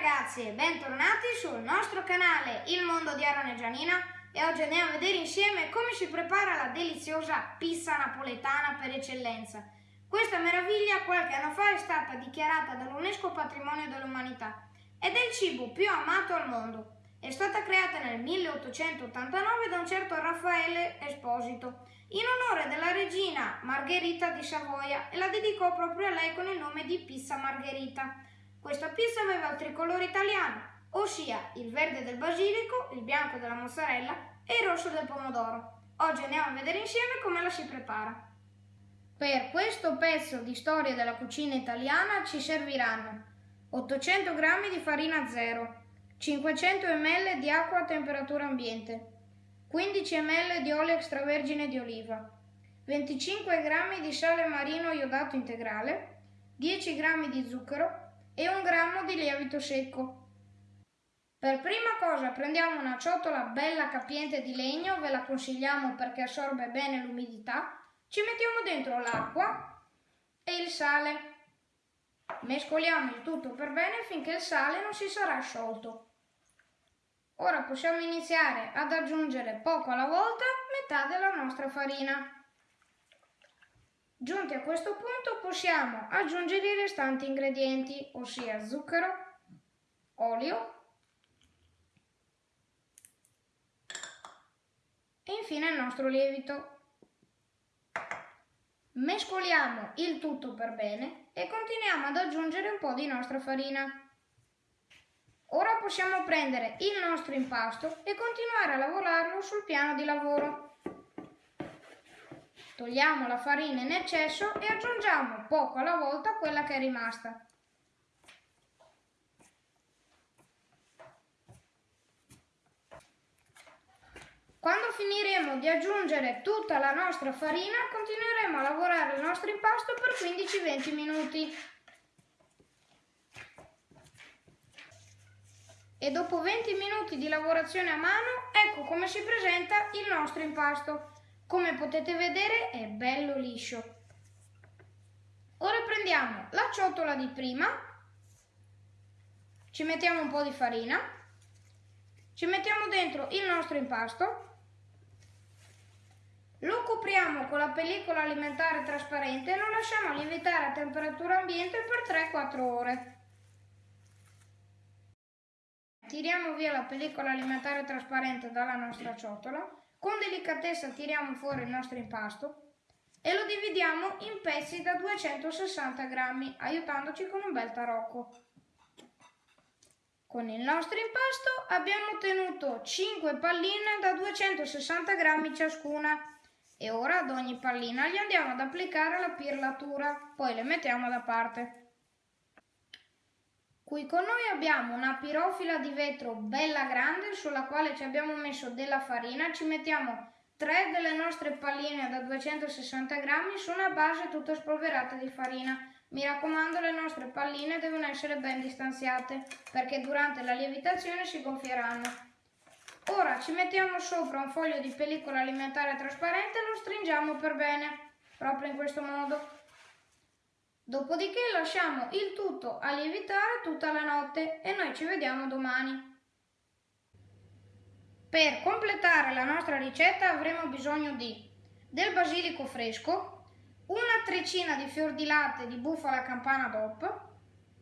ragazzi bentornati sul nostro canale Il Mondo di Aaron e Gianina e oggi andiamo a vedere insieme come si prepara la deliziosa pizza napoletana per eccellenza. Questa meraviglia qualche anno fa è stata dichiarata dall'UNESCO Patrimonio dell'Umanità ed è il cibo più amato al mondo. È stata creata nel 1889 da un certo Raffaele Esposito in onore della regina Margherita di Savoia e la dedicò proprio a lei con il nome di pizza margherita. Questa pizza aveva il tricolore italiano, ossia il verde del basilico, il bianco della mozzarella e il rosso del pomodoro. Oggi andiamo a vedere insieme come la si prepara. Per questo pezzo di storia della cucina italiana ci serviranno 800 g di farina zero, 500 ml di acqua a temperatura ambiente, 15 ml di olio extravergine di oliva, 25 g di sale marino iodato integrale, 10 g di zucchero, e un grammo di lievito secco. Per prima cosa prendiamo una ciotola bella capiente di legno, ve la consigliamo perché assorbe bene l'umidità, ci mettiamo dentro l'acqua e il sale. Mescoliamo il tutto per bene finché il sale non si sarà sciolto. Ora possiamo iniziare ad aggiungere poco alla volta metà della nostra farina. Giunti a questo punto possiamo aggiungere i restanti ingredienti, ossia zucchero, olio e infine il nostro lievito. Mescoliamo il tutto per bene e continuiamo ad aggiungere un po' di nostra farina. Ora possiamo prendere il nostro impasto e continuare a lavorarlo sul piano di lavoro. Togliamo la farina in eccesso e aggiungiamo poco alla volta quella che è rimasta. Quando finiremo di aggiungere tutta la nostra farina, continueremo a lavorare il nostro impasto per 15-20 minuti. E dopo 20 minuti di lavorazione a mano, ecco come si presenta il nostro impasto. Come potete vedere è bello liscio. Ora prendiamo la ciotola di prima, ci mettiamo un po' di farina, ci mettiamo dentro il nostro impasto, lo copriamo con la pellicola alimentare trasparente e lo lasciamo lievitare a temperatura ambiente per 3-4 ore. Tiriamo via la pellicola alimentare trasparente dalla nostra ciotola con delicatezza tiriamo fuori il nostro impasto e lo dividiamo in pezzi da 260 grammi, aiutandoci con un bel tarocco. Con il nostro impasto abbiamo ottenuto 5 palline da 260 grammi ciascuna e ora ad ogni pallina gli andiamo ad applicare la pirlatura, poi le mettiamo da parte. Qui con noi abbiamo una pirofila di vetro bella grande sulla quale ci abbiamo messo della farina, ci mettiamo tre delle nostre palline da 260 grammi su una base tutta spolverata di farina. Mi raccomando le nostre palline devono essere ben distanziate perché durante la lievitazione si gonfieranno. Ora ci mettiamo sopra un foglio di pellicola alimentare trasparente e lo stringiamo per bene, proprio in questo modo. Dopodiché lasciamo il tutto a lievitare tutta la notte e noi ci vediamo domani. Per completare la nostra ricetta avremo bisogno di del basilico fresco, una trecina di fior di latte di bufala campana DOP,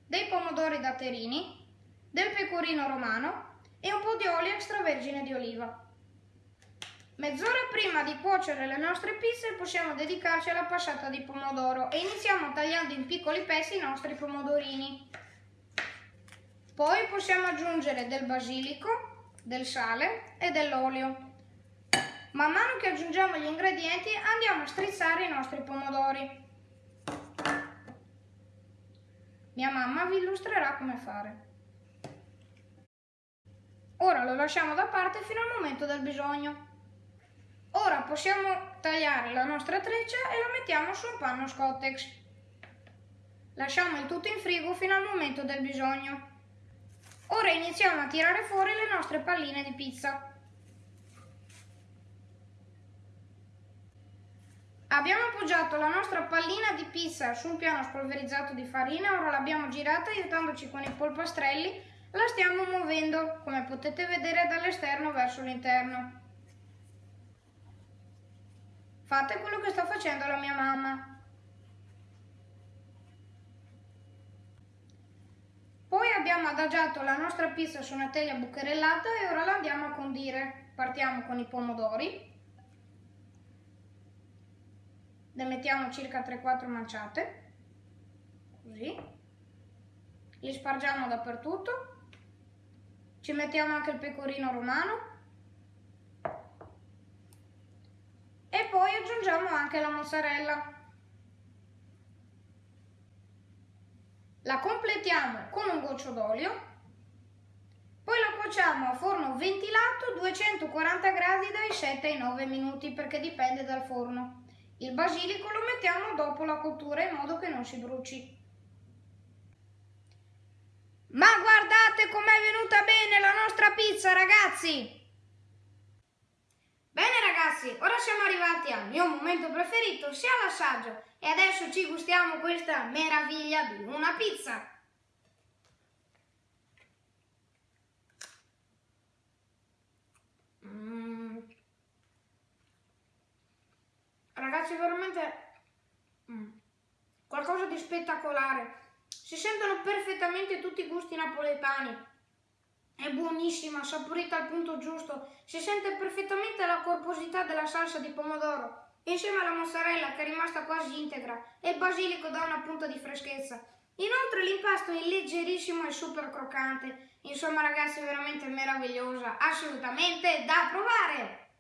dei pomodori datterini, del pecorino romano e un po' di olio extravergine di oliva. Mezz'ora prima di cuocere le nostre pizze possiamo dedicarci alla passata di pomodoro e iniziamo tagliando in piccoli pezzi i nostri pomodorini. Poi possiamo aggiungere del basilico, del sale e dell'olio. Man mano che aggiungiamo gli ingredienti andiamo a strizzare i nostri pomodori. Mia mamma vi illustrerà come fare. Ora lo lasciamo da parte fino al momento del bisogno. Ora possiamo tagliare la nostra treccia e la mettiamo su un panno Scottex. Lasciamo il tutto in frigo fino al momento del bisogno. Ora iniziamo a tirare fuori le nostre palline di pizza. Abbiamo appoggiato la nostra pallina di pizza su un piano spolverizzato di farina, ora l'abbiamo girata aiutandoci con i polpastrelli la stiamo muovendo, come potete vedere dall'esterno verso l'interno. Fate quello che sta facendo la mia mamma. Poi abbiamo adagiato la nostra pizza su una teglia bucherellata e ora la andiamo a condire. Partiamo con i pomodori. Ne mettiamo circa 3-4 manciate. Così. Li spargiamo dappertutto. Ci mettiamo anche il pecorino romano. E poi aggiungiamo anche la mozzarella. La completiamo con un goccio d'olio, poi la cuociamo a forno ventilato 240 gradi dai 7 ai 9 minuti perché dipende dal forno. Il basilico lo mettiamo dopo la cottura in modo che non si bruci. Ma guardate com'è venuta bene la nostra pizza ragazzi! Bene ragazzi, ora siamo arrivati al mio momento preferito, sia l'assaggio. E adesso ci gustiamo questa meraviglia di una pizza. Mm. Ragazzi, veramente mm. qualcosa di spettacolare. Si sentono perfettamente tutti i gusti napoletani. È buonissima, saporita al punto giusto, si sente perfettamente la corposità della salsa di pomodoro, insieme alla mozzarella che è rimasta quasi integra e il basilico dà una punta di freschezza. Inoltre l'impasto è leggerissimo e super croccante, insomma ragazzi è veramente meravigliosa, assolutamente da provare!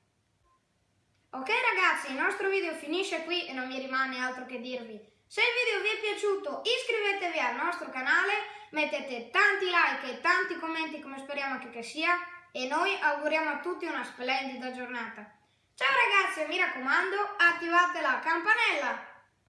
Ok ragazzi, il nostro video finisce qui e non mi rimane altro che dirvi. Se il video vi è piaciuto iscrivetevi al nostro canale, mettete tanti like e tanti commenti come speriamo che sia e noi auguriamo a tutti una splendida giornata. Ciao ragazzi e mi raccomando attivate la campanella!